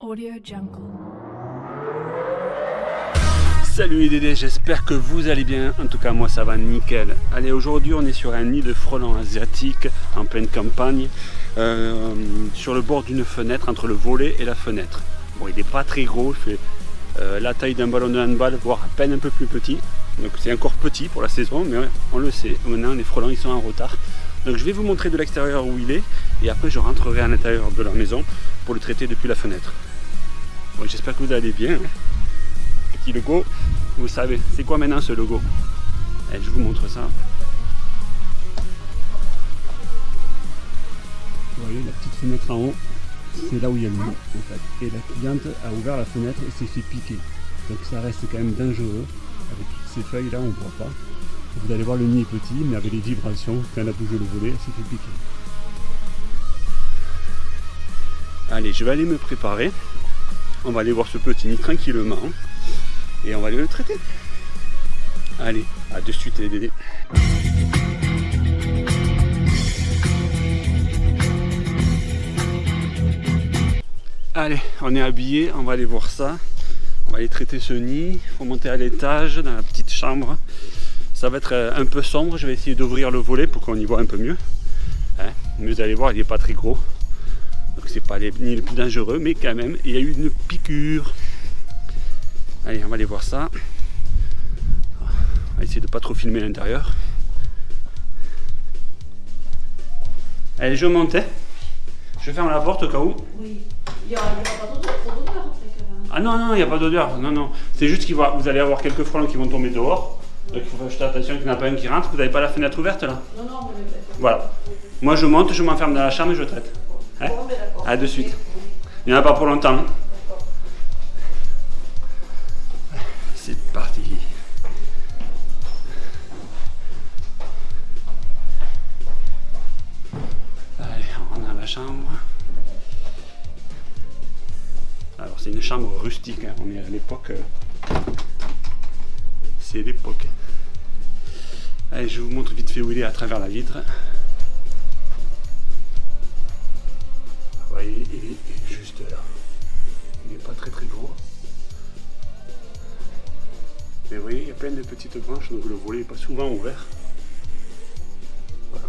Audio Jungle. Salut les Dédés, j'espère que vous allez bien. En tout cas, moi ça va nickel. Allez, aujourd'hui on est sur un nid de frelons asiatiques en pleine campagne, euh, sur le bord d'une fenêtre, entre le volet et la fenêtre. Bon, il n'est pas très gros, il fait euh, la taille d'un ballon de handball, voire à peine un peu plus petit. Donc c'est encore petit pour la saison, mais on le sait. Maintenant, les frelons ils sont en retard. Donc je vais vous montrer de l'extérieur où il est, et après je rentrerai à l'intérieur de la maison pour le traiter depuis la fenêtre. J'espère que vous allez bien. Petit logo, vous savez, c'est quoi maintenant ce logo? Et Je vous montre ça. Vous voyez la petite fenêtre en haut, c'est là où il y a le nid en fait. Et la cliente a ouvert la fenêtre et s'est fait piquer. Donc ça reste quand même dangereux. Avec toutes ces feuilles là, on ne voit pas. Vous allez voir le nid est petit, mais avec les vibrations, quand elle a bougé le volet, elle s'est fait piquer. Allez, je vais aller me préparer. On va aller voir ce petit nid tranquillement. Et on va aller le traiter. Allez, à de suite les bébés. Allez, on est habillé, on va aller voir ça. On va aller traiter ce nid. Il faut monter à l'étage, dans la petite chambre. Ça va être euh, un peu sombre. Je vais essayer d'ouvrir le volet pour qu'on y voit un peu mieux. Hein, mais vous allez voir, il n'est pas très gros. Donc c'est pas les nids les plus dangereux, mais quand même, il y a eu une piqûre. Allez, on va aller voir ça. On va essayer de pas trop filmer l'intérieur. Allez, je monte. hein. Je ferme la porte au cas où. Oui. Il n'y aura, pas d'odeur. Ah non, non, il n'y a pas d'odeur. Non, non. C'est juste que vous allez avoir quelques frelons qui vont tomber dehors. Donc il faut faire juste attention qu'il n'y en a pas un qui rentre. Vous n'avez pas la fenêtre ouverte là? Non, non, mais d'accord. Voilà. Moi je monte, je m'enferme dans la chambre et je traite. Hein? À de suite. Il n'y en a pas pour longtemps. C'est parti. Allez, on rentre dans la chambre. Alors c'est une chambre rustique, hein. on est à l'époque... euh, C'est l'époque. Allez, je vous montre vite fait où il est à travers la vitre. Branches, donc le volet n'est pas souvent ouvert. Voilà.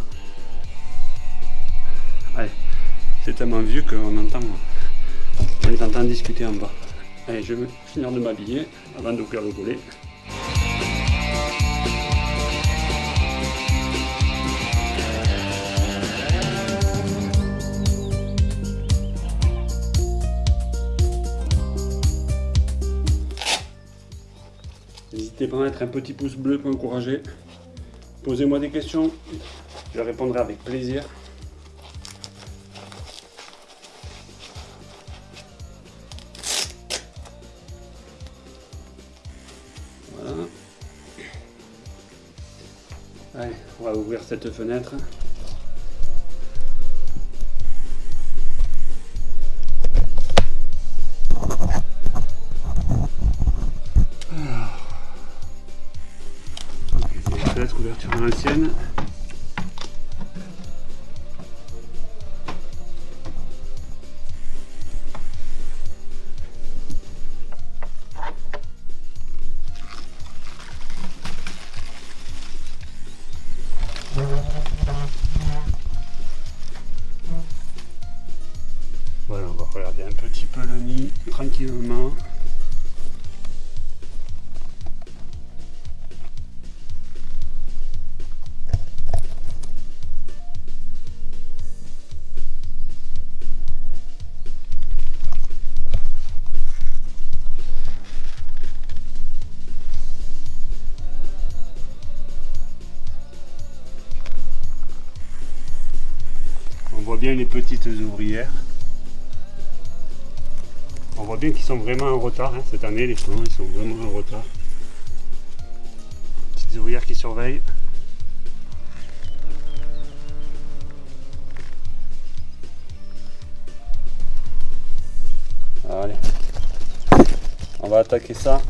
C'est tellement vieux qu'on entend, on les entend discuter en bas. Allez, je vais finir de m'habiller avant d'ouvrir le volet. N'hésitez pas à mettre un petit pouce bleu pour encourager. Posez-moi des questions, je répondrai avec plaisir. Voilà. Allez, on va ouvrir cette fenêtre. Voilà, on va regarder un petit peu le nid tranquillement. On voit bien les petites ouvrières. On voit bien qu'ils sont vraiment en retard hein, cette année, les frelons, ils sont vraiment en retard. Petites ouvrières qui surveillent. Allez, on va attaquer ça.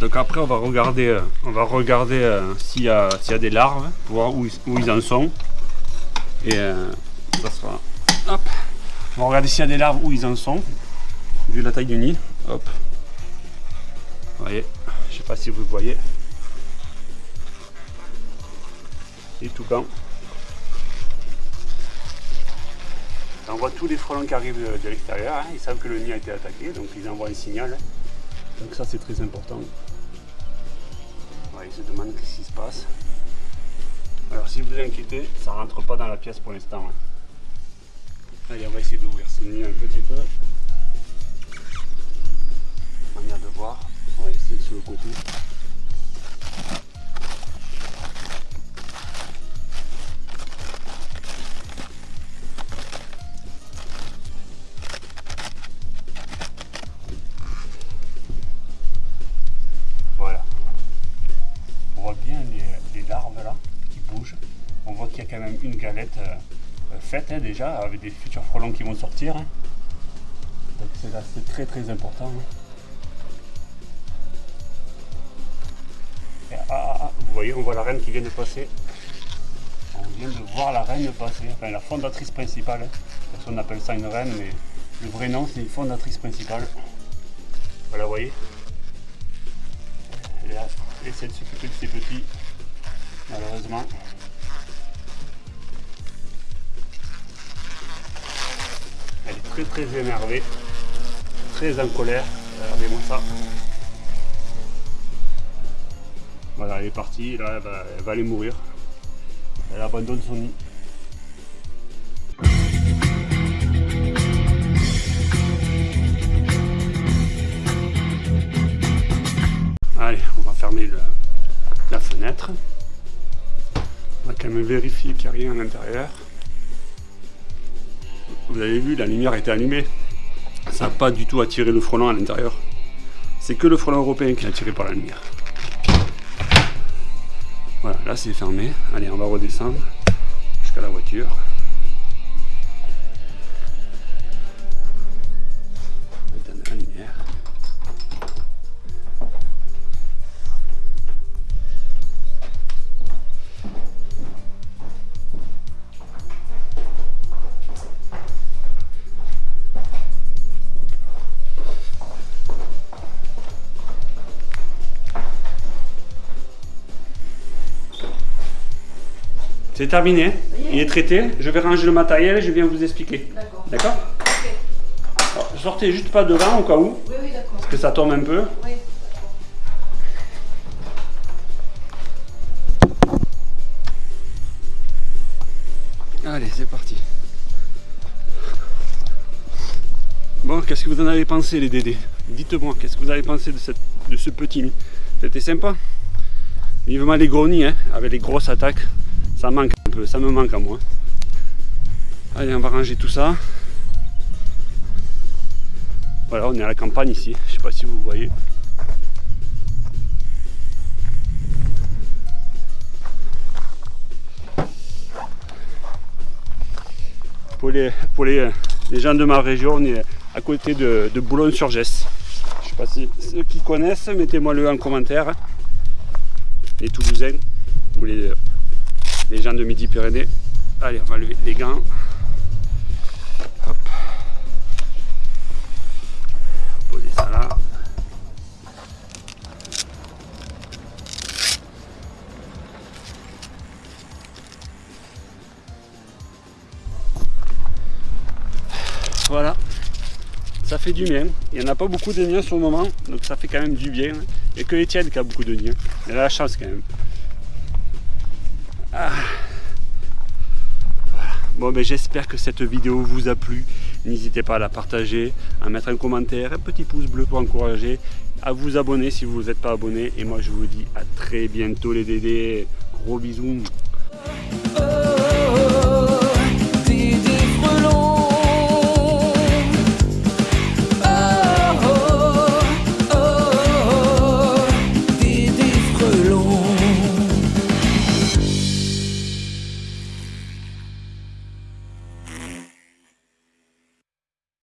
Donc après on va regarder, euh, on va regarder euh, s'il y, y a des larves, pour voir où, ils- où ils en sont. Et euh, ça sera. Hop. On va regarder s'il y a des larves où ils en sont. Vu la taille du nid. Hop. Vous voyez. Je sais pas si vous voyez. Tout blanc. On voit tous les frelons qui arrivent de, l'extérieur. hein. Ils savent que le nid a été attaqué, donc ils envoient un signal. Donc ça c'est très important. Ils se demandent ce qui se passe. Alors si vous inquiétez, ça rentre pas dans la pièce pour l'instant. hein. Allez, on va essayer d'ouvrir ce nid un petit peu. Manière de voir. On va essayer sur le côté. Quand même une galette euh, euh, faite hein, déjà avec des futurs frelons qui vont sortir. hein. Donc c'est très très important. hein. Et, ah, ah, ah, vous voyez, on voit la reine qui vient de passer. On vient de voir la reine passer, enfin la fondatrice principale. hein. Personne n'appelle ça une reine, mais le vrai nom c'est une fondatrice principale. Voilà, vous voyez. Elle essaie de s'occuper de ses petits, malheureusement. Très énervée, très en colère. Regardez-moi ça. Voilà, elle est partie, là elle va, aller mourir. Elle abandonne son nid. Allez, on va fermer la fenêtre. On va quand même vérifier qu'il n'y a rien à l'intérieur. Vous avez vu, la lumière était allumée. Ça n'a pas du tout attiré le frelon à l'intérieur. C'est que le frelon européen qui est attiré par la lumière. Voilà, là c'est fermé. Allez, on va redescendre jusqu'à la voiture. C'est terminé, il est traité. Je vais ranger le matériel et je viens vous expliquer. D'accord. D'accord Ok. Alors, Sortez juste pas devant au cas où, Oui, oui, d'accord. que ça tombe un peu. Oui. Allez, c'est parti. Bon, qu'est-ce que vous en avez pensé les Dédés? Dites-moi, qu'est-ce que vous avez pensé de, cette, de ce petit nid? C'était sympa? Vivement les gros nids, hein, avec les grosses attaques. Ça manque un peu, ça me manque à moi. Allez, on va ranger tout ça. Voilà, on est à la campagne ici. Je sais pas si vous voyez. Pour les, pour les, gens de ma région, on est à côté de, Boulogne-sur-Gesse. Je sais pas si ceux qui connaissent, mettez-moi le en commentaire. Les Toulousains ou les, les gens de Midi-Pyrénées. Allez, on va lever les gants. Hop. Poser ça là. Voilà, ça fait du bien. Il n'y en a pas beaucoup de nids sur le moment, donc ça fait quand même du bien. Il n'y a que Étienne qui a beaucoup de nids. Il a la chance quand même. Ah. Bon, ben, j'espère que cette vidéo vous a plu. N'hésitez pas à la partager, à mettre un commentaire, un petit pouce bleu pour encourager, à vous abonner si vous n'êtes pas abonné. Et moi, je vous dis à très bientôt les dédés. Gros bisous.